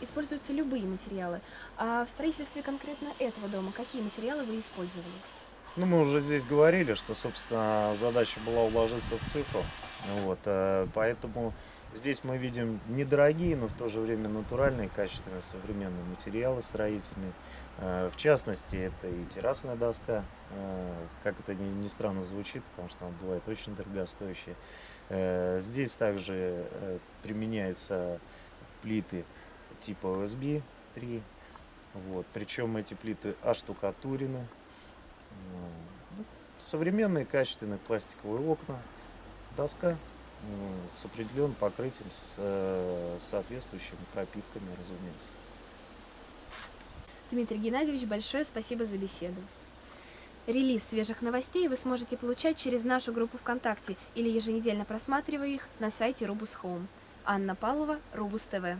используются любые материалы. А в строительстве конкретно этого дома какие материалы вы использовали? Ну, мы уже здесь говорили, что, собственно, задача была уложиться в цифру. Вот, э, поэтому здесь мы видим недорогие, но в то же время натуральные, качественные, современные материалы строительные. Э, В частности, это и террасная доска, э, как это ни, странно звучит, потому что она бывает очень дорогостоящая. Здесь также применяются плиты типа OSB 3. Вот. Причем эти плиты оштукатурены. Ну, Современные качественные пластиковые окна, доска с определенным покрытием, с э, соответствующими пропитками, разумеется. Дмитрий Геннадьевич, большое спасибо за беседу. Релиз свежих новостей вы сможете получать через нашу группу ВКонтакте или еженедельно просматривая их на сайте Рубус Home. Анна Павлова, Рубус ТВ.